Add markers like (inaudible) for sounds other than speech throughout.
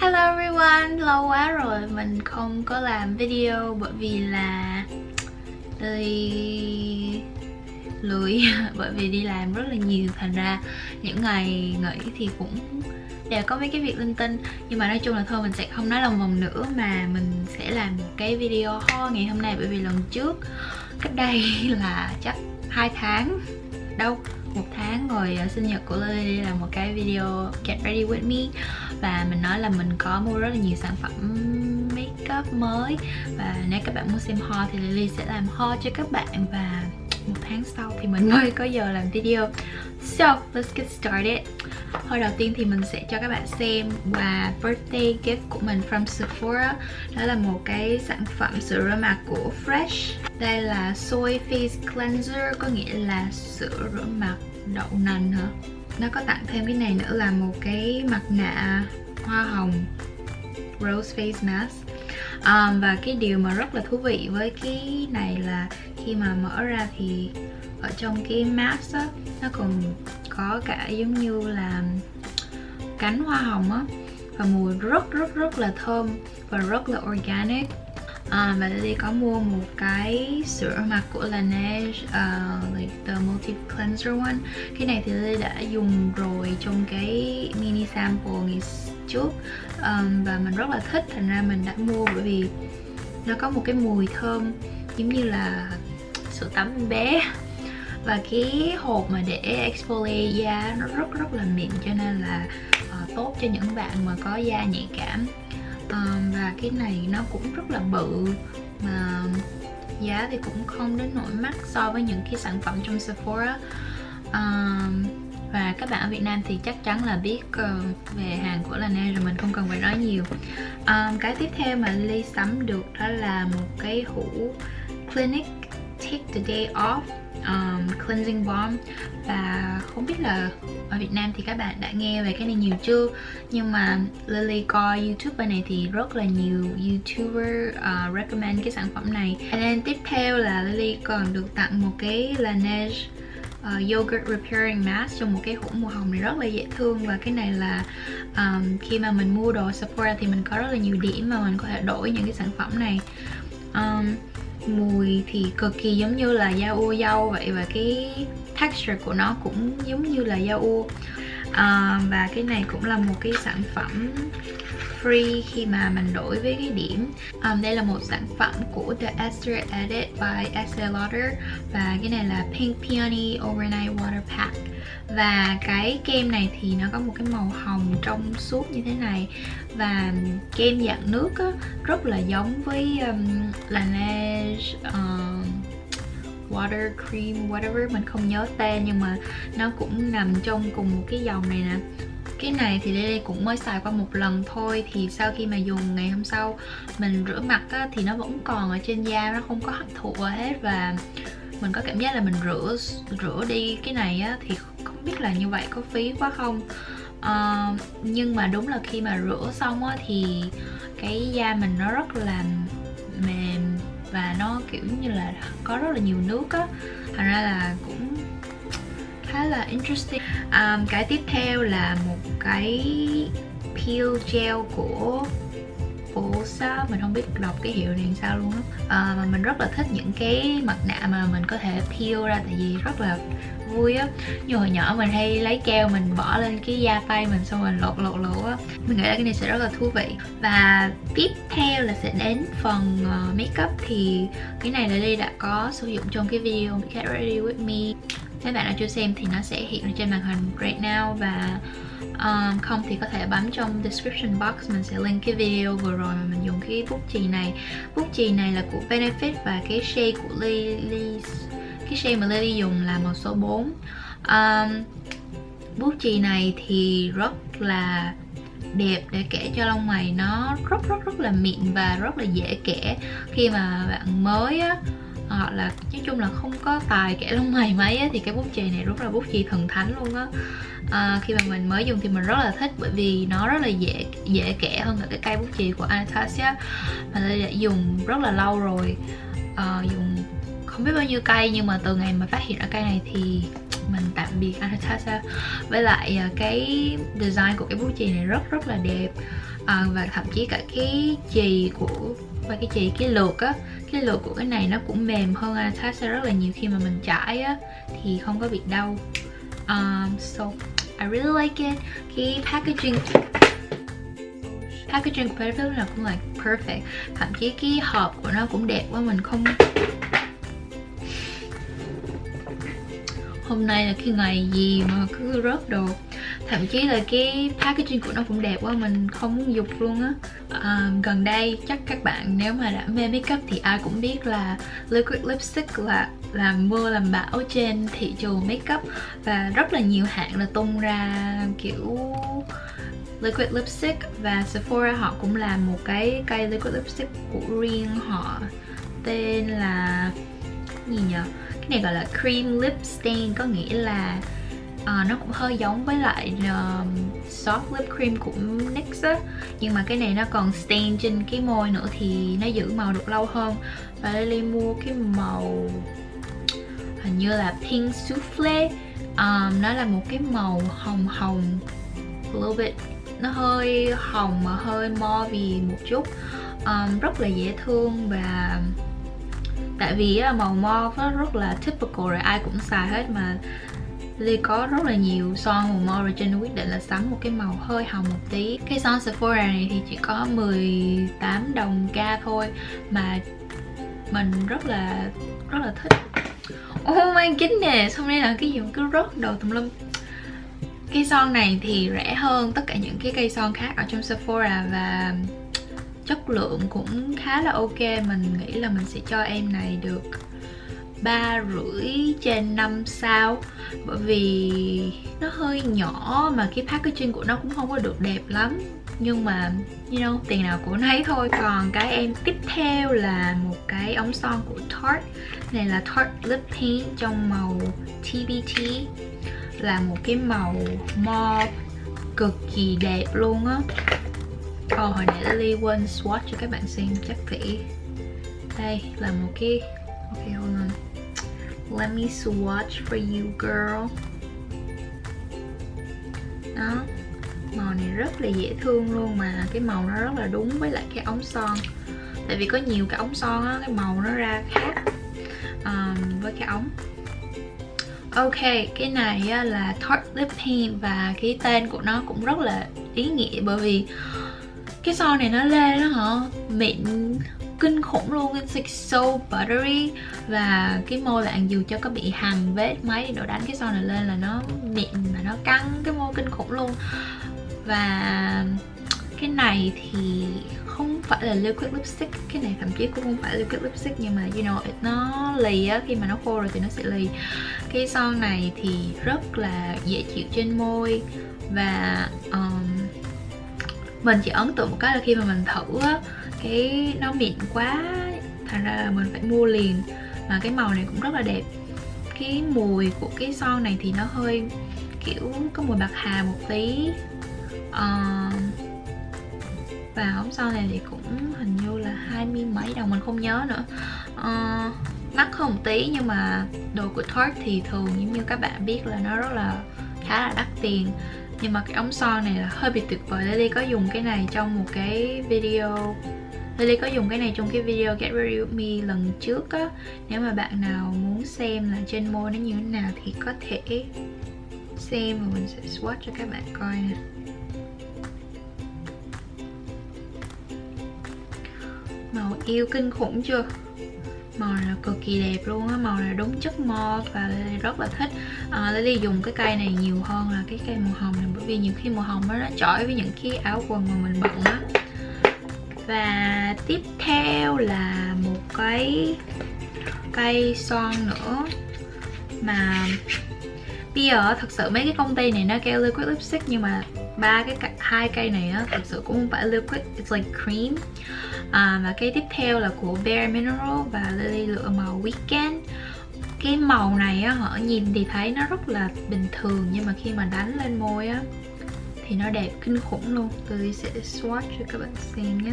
Hello everyone, lâu quá rồi mình không có làm video bởi vì là đi lười. (laughs) Bởi vì đi làm rất là nhiều. Thành ra những ngày nghỉ thì cũng đều có mấy cái việc linh tinh. Nhưng mà nói chung là thôi mình sẽ không nói lòng vòng nữa mà mình sẽ làm một cái video ho ngày hôm nay. Bởi vì lần trước cách đây (laughs) là chắc hai tháng đâu. Một tháng rồi ờ, sinh nhật của Lily là một cái video get ready with me. Và mình nói là mình có mua rất là nhiều sản phẩm makeup mới. Và nếu các bạn muốn xem ho thì Lily sẽ làm ho cho các bạn và một tháng sau thì mình mới có giờ làm video. So let's get started. Hồi đầu tiên thì mình sẽ cho các bạn xem quà birthday gift của mình from Sephora. Đó là một cái sản phẩm sữa rửa mặt của Fresh. Đây là Soy Face Cleanser có nghĩa là sữa rửa mặt đậu nành hả? Nó có tặng thêm cái này nữa là một cái mặt nạ hoa hồng Rose Face Mask. Um, Và cái điều mà rất là thú vị với cái này là khi mà mở ra thì ở trong cái mask á nó còn có cả giống như là cánh hoa hồng á và mùi rất rất rất là thơm và rất là organic. À, và đây có mua một cái sữa mặt của Laneige uh, like the multi cleanser one. Cái này thì Lily đã dùng rồi trong cái mini sample ngày trước. Um, và mình rất là thích thành ra mình đã mua bởi vì nó có một cái mùi thơm giống như là sữa tắm bé. Và cái hộp mà để exfoliate da nó rất rất là mịn cho nên là uh, tốt cho những bạn mà có da nhạy cảm. Um, và cái này nó cũng rất là bự mà giá thì cũng không đến nỗi mắc so với những cái sản phẩm trong Sephora. Um, và các bạn ở Việt Nam thì chắc chắn là biết uh, về hàng của Laneige rồi mình không cần phải nói nhiều. Um, cái tiếp theo mà Ly sắm được đó là một cái hũ Clinique Take the Day Off um, cleansing balm. Và không biết là ở Việt Nam thì các bạn đã nghe về cái này nhiều chưa? Nhưng mà Lily coi YouTube này thì rất là nhiều YouTuber uh, recommend cái sản phẩm này. And then tiếp theo là Lily còn được tặng một cái Laneige uh, yogurt repairing mask trong một cái hũ màu hồng này rất là dễ thương. Và cái này là um, khi mà mình mua đồ Sephora thì mình có rất là nhiều điểm mà mình có thể đổi những cái sản phẩm này. Um, mùi thì cực kỳ giống như là da u dâu vậy và cái texture của nó cũng giống như là da u. À, và cái này cũng là một cái sản phẩm free khi mà mình đổi với cái điểm. Um, đây là một sản phẩm của The Esther Edit by Estee Lauder và cái này là Pink Peony Overnight Water Pack. Và cái kem này thì nó có một cái màu hồng trong suốt như thế này. Và kem dạng nước á, rất là giống với um, Laneige um, water cream whatever mình không nhớ tên nhưng mà nó cũng nằm trong cùng một cái dòng này nè cái này thì đây cũng mới xài qua một lần thôi. Thì sau khi mà dùng ngày hôm sau mình rửa mặt á, thì nó vẫn còn ở trên da nó không có hấp thụ hết. Và mình có cảm giác là mình rửa rửa đi cái này á, thì không biết là như vậy có phí quá không. Uh, nhưng mà đúng là khi mà rửa xong á, thì cái da mình nó rất là mềm và nó kiểu như là có rất là nhiều nước á. Thành ra là cũng khá là interesting um, cái tiếp theo là một cái peel gel của Osa mình không biết đọc cái hiệu này sao luôn á. Ờ, mà mình rất là thích những cái mặt nạ mà mình có thể peel ra tại vì rất là vui á. Như hồi nhỏ mình hay lấy keo mình bỏ lên cái da tay mình xong rồi lột lột lột á. Mình nghĩ là cái này sẽ rất là thú vị. Và tiếp theo là sẽ đến phần ờ, uh, makeup thì cái này là đây đã có sử dụng trong cái video Get Ready With Me nếu bạn nào chưa xem thì nó sẽ hiện trên màn hình right now và um, không thì có thể bấm trong description box mình sẽ link cái video vừa rồi mà mình dùng cái bút chì này. Bút chì này là của Benefit và cái shade của Lily cái shade mà Lily dùng là màu số 4 um, bút chì này thì rất là đẹp để kẻ cho lông mày nó rất rất rất là mịn và rất là dễ kẻ khi mà bạn mới á hoặc là nói chung là không có tài kẻ lông mày mấy á, thì cái bút chì này rất là bút chì thần thánh luôn á. À, khi mà mình mới dùng thì mình rất là thích bởi vì nó rất là dễ dễ kẻ hơn cả cái cây bút chì của Anastasia. Mà tôi đã dùng rất là lâu rồi. À, dùng không biết bao nhiêu cây nhưng mà từ ngày mà phát hiện ra cây này thì mình tạm biệt Anastasia. Với lại cái design của cái bút chì này rất rất là đẹp. À, và thậm chí cả cái chì của và cái chì cái lược á cái lược của cái này nó cũng mềm hơn Anastasia rất là nhiều khi mà mình chải á thì không có bị đau. Um, so I really like it. Cái packaging packaging của Petfil là cũng là perfect. Thậm chí cái hộp của nó cũng đẹp quá mình không hôm nay là cái ngày gì mà cứ rớt đồ thậm chí là cái packaging của nó cũng đẹp quá mình không muốn dục luôn á. À, gần đây chắc các bạn nếu mà đã mê makeup thì ai cũng biết là liquid lipstick là làm mưa làm bão trên thị trường makeup. Và rất là nhiều hãng là tung ra kiểu liquid lipstick và Sephora họ cũng làm một cái cây liquid lipstick của riêng họ. Tên là gì nhỉ cái này gọi là cream lip stain có nghĩa là uh, nó cũng hơi giống với lại uh, soft lip cream của NYX á. Nhưng mà cái này nó còn stain trên cái môi nữa thì nó giữ màu được lâu hơn. Và Lily mua cái màu hình như là pink souffle um, ờ, nó là một cái màu hồng hồng a little bit. Nó hơi hồng mà hơi mauve một chút. Um, rất là dễ thương và tại vì màu mauve nó rất là typical rồi ai cũng xài hết mà Ly có rất là nhiều son màu mauve rồi quyết định là sắm một cái màu hơi hồng một tí. Cái son Sephora này thì chỉ có 18 đồng ca thôi mà mình rất là rất là thích. Oh my goodness, hôm nay là cái gì mà cứ rớt đầu tùm lum. Cây son này thì rẻ hơn tất cả những cái cây son khác ở trong Sephora và chất lượng cũng khá là ok. Mình nghĩ là mình sẽ cho em này được ba rưỡi trên 5 sao. Bởi vì nó hơi nhỏ mà cái packaging của nó cũng không có được đẹp lắm. Nhưng mà you know tiền nào của nấy thôi. Còn cái em tiếp theo là một cái ống son của Tarte. Này là Tarte Lip Paint trong màu TBT là một cái màu mauve cực kỳ đẹp luôn á. Ồ, hồi nãy Lily quên swatch cho các bạn xem chắc phải đây là một cái ok hold on let me swatch for you girl. Đó. Màu này rất là dễ thương luôn mà. Cái màu nó rất là đúng với lại cái ống son. Tại vì có nhiều cái ống son á cái màu nó ra khác um, với cái ống. Ok, cái này á, là Tarte Lip Paint và cái tên của nó cũng rất là ý nghĩa bởi vì cái son này nó lên đó hả? Mịn kinh khủng luôn it's like so buttery. Và cái môi bạn dù cho có bị hằn vết máy độ đánh cái son này lên là nó mịn và nó căng cái môi kinh khủng luôn. Và cái này thì không phải là liquid lipstick cái này thậm chí cũng không phải liquid lipstick nhưng mà you know nó lì á khi mà nó khô rồi thì nó sẽ lì. Cái son này thì rất là dễ chịu trên môi. Và um, mình chỉ ấn tượng một cái là khi mà mình thử á cái nó mịn quá thành ra là mình phải mua liền. Mà cái màu này cũng rất là đẹp. Cái mùi của cái son này thì nó hơi kiểu có mùi bạc hà một tí. Uh, và ống son này thì cũng hình như là hai mươi mấy đồng mình không nhớ nữa. Uh, mắc hơn một tí nhưng mà đồ của Tarte thì thường giống như các bạn biết là nó rất là khá là đắt tiền. Nhưng mà cái ống son này là hơi bị tuyệt vời. Lily có dùng cái này trong một cái video Lily có dùng cái này trong cái video Get Ready With Me lần trước á. Nếu mà bạn nào muốn xem là trên môi nó như thế nào thì có thể xem và mình sẽ swatch cho các bạn coi nè. Màu yêu kinh khủng chưa? Màu là cực kỳ đẹp luôn á màu là đúng chất mo và Lily rất là thích. À, Lily dùng cái cây này nhiều hơn là cái cây màu hồng này bởi vì nhiều khi màu hồng nó chói với những cái áo quần mà mình bận á và tiếp theo là một cái cây son nữa mà bây giờ thật sự mấy cái công ty này nó kêu liquid lipstick nhưng mà ba cái hai cây này á thật sự cũng không phải liquid it's like cream. À, và cây tiếp theo là của Bare Mineral và Lily lựa màu Weekend. Cái màu này á họ nhìn thì thấy nó rất là bình thường nhưng mà khi mà đánh lên môi á thì nó đẹp kinh khủng luôn. Lily sẽ swatch cho các bạn xem nhé.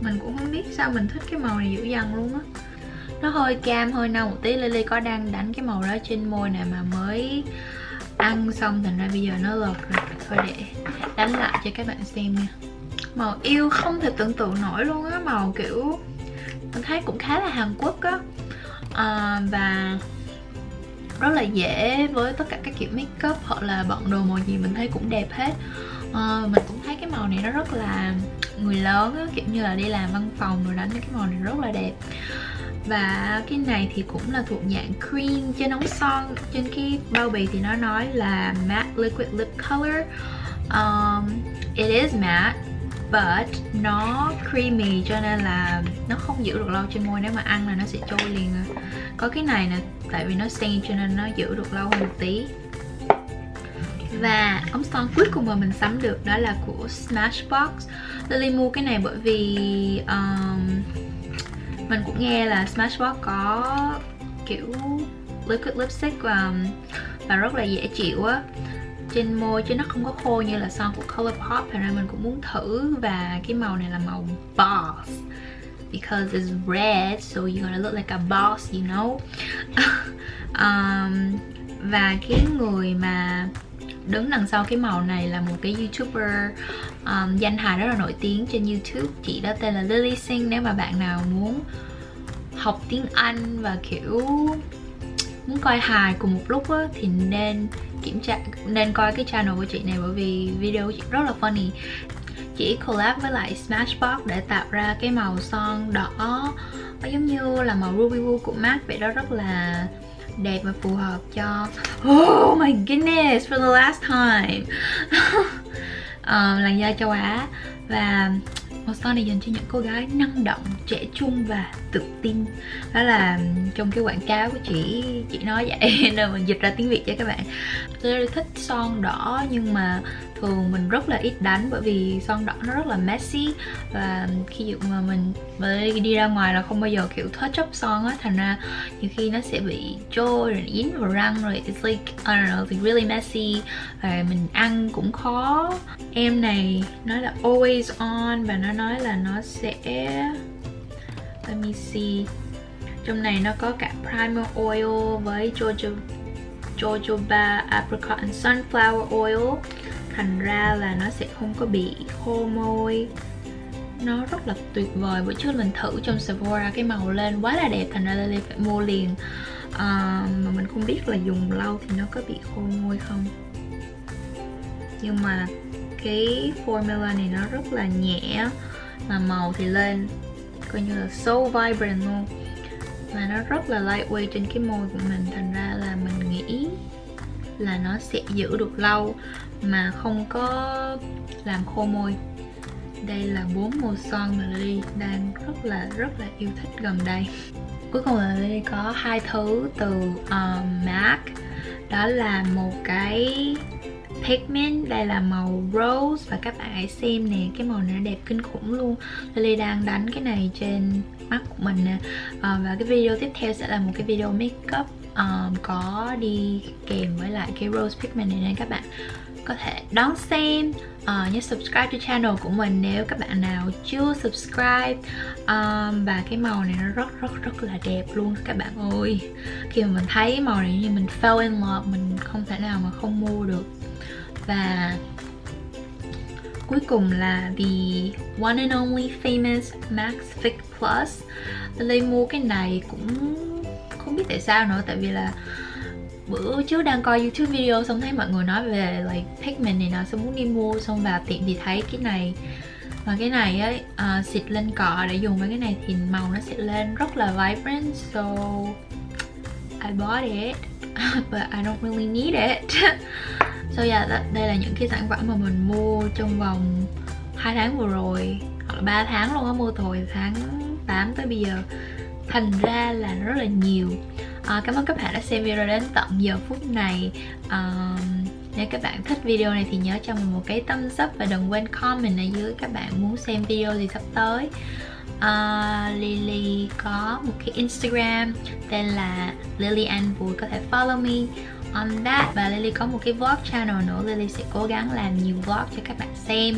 Mình cũng không biết sao mình thích cái màu này dữ dằn luôn á. Nó hơi cam hơi nâu một tí. Lily có đang đánh cái màu đó trên môi này mà mới ăn xong. Thành ra bây giờ nó lợt rồi. Thôi để đánh lại cho các bạn xem nha. Màu yêu không thể tưởng tượng nổi luôn á. Màu kiểu mình thấy cũng khá là Hàn Quốc á. À, và rất là dễ với tất cả các kiểu make up hoặc là bận đồ màu gì mình thấy cũng đẹp hết. À, mình cũng thấy cái màu này nó rất là người lớn á, kiểu như là đi làm văn phòng rồi đánh cái màu này rất là đẹp. Và cái này thì cũng là thuộc dạng cream trên ống son trên cái bao bì thì nó nói là matte liquid lip color. Um, it is matte but nó creamy cho nên là nó không giữ được lâu trên môi nếu mà ăn là nó sẽ trôi liền à có cái này nè tại vì nó sen cho nên nó giữ được lâu hơn một tí. Và ống son cuối cùng mà mình sắm được đó là của Smashbox. Lily mua cái này bởi vì um, mình cũng nghe là Smashbox có kiểu liquid lipstick và, và rất là dễ chịu á. Trên môi chứ nó không có khô như là son của Colourpop Thành nên mình cũng muốn thử và cái màu này là màu boss because it's red so you're gonna look like a boss you know? (laughs) Um, và cái người mà đứng đằng sau cái màu này là một cái youtuber um, danh hài rất là nổi tiếng trên youtube. Chị đó tên là Lily Singh. Nếu mà bạn nào muốn học tiếng Anh và kiểu muốn coi hài cùng một lúc á, thì nên kiểm tra nên coi cái channel của chị này bởi vì video chị rất là funny chỉ collab với lại Smashbox để tạo ra cái màu son đỏ nó giống như là màu Ruby Woo của MAC. Vậy đó rất là đẹp và phù hợp cho Oh my goodness for the last time. Um, làn da châu Á. Và màu son này dành cho những cô gái năng động trẻ trung và tự tin. Đó là trong cái quảng cáo của chị chị nói vậy (laughs) nên mình dịch ra tiếng việt cho các bạn. Tôi thích son đỏ nhưng mà thường mình rất là ít đánh bởi vì son đỏ nó rất là messy. Và khi dụ mà mình mới đi ra ngoài là không bao giờ, kiểu touch up son á, thành ra nhiều khi nó sẽ bị trôi rồi dính vào răng rồi it's like, I don't know, it's really messy. Và mình ăn cũng khó. Em này nó là always on và nó nói là nó sẽ, let me see. Trong này nó có cả primer oil với jojoba jojoba, apricot and sunflower oil thành ra là nó sẽ không có bị khô môi. Nó rất là tuyệt vời. Bữa trước mình thử trong Sephora cái màu lên quá là đẹp thành ra Lily phải mua liền. À, mà mình không biết là dùng lâu thì nó có bị khô môi không. Nhưng mà cái formula này nó rất là nhẹ mà màu thì lên coi như là so vibrant luôn. Và nó rất là lightweight trên cái môi của mình thành ra là mình nghĩ là nó sẽ giữ được lâu mà không có làm khô môi. Đây là bốn màu son mà Lily đang rất là rất là yêu thích gần đây. Cuối cùng là Lily có hai thứ từ um, MAC. Đó là một cái pigment đây là màu rose và các bạn hãy xem nè cái màu này nó đẹp kinh khủng luôn. Lily đang đánh cái này trên mắt của mình nè. À, và cái video tiếp theo sẽ là một cái video makeup um, có đi kèm với lại cái rose pigment này nên các bạn. Có thể đón xem uh, nhớ subscribe cho channel của mình nếu các bạn nào chưa subscribe. Um, và cái màu này nó rất rất rất là đẹp luôn các bạn ơi. Khi mà mình thấy màu này như mình fell in love mình không thể nào mà không mua được. Và cuối cùng là the one and only famous Max Fix Plus. Lấy mua cái này cũng không biết tại sao nữa tại vì là bữa trước đang coi youtube video xong thấy mọi người nói về like pigment này nọ xong muốn đi mua xong vào tiệm thì thấy cái này. Và cái này ấy uh, à, xịt lên cọ để dùng với cái này thì màu nó sẽ lên rất là vibrant so I bought it (laughs) but I don't really need it. (laughs) So yeah đây là những cái sản phẩm mà mình mua trong vòng 2 tháng vừa rồi hoặc là 3 tháng luôn á mua từ hồi tháng 8 tới bây giờ thành ra là rất là nhiều. À, cảm ơn các bạn đã xem video đến tận giờ phút này. À, nếu các bạn thích video này thì nhớ cho mình một cái thumbs up và đừng quên comment ở dưới các bạn muốn xem video gì sắp tới. À, Lily có một cái Instagram tên là Lily Ann Vui có thể follow me. On that và Lily có một cái vlog channel nữa. Lily sẽ cố gắng làm nhiều vlog cho các bạn xem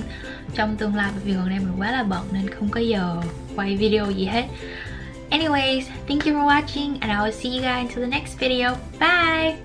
trong tương lai vì gần đây mình quá là bận nên không có giờ quay video gì hết. Anyways, thank you for watching and I will see you guys until the next video. Bye!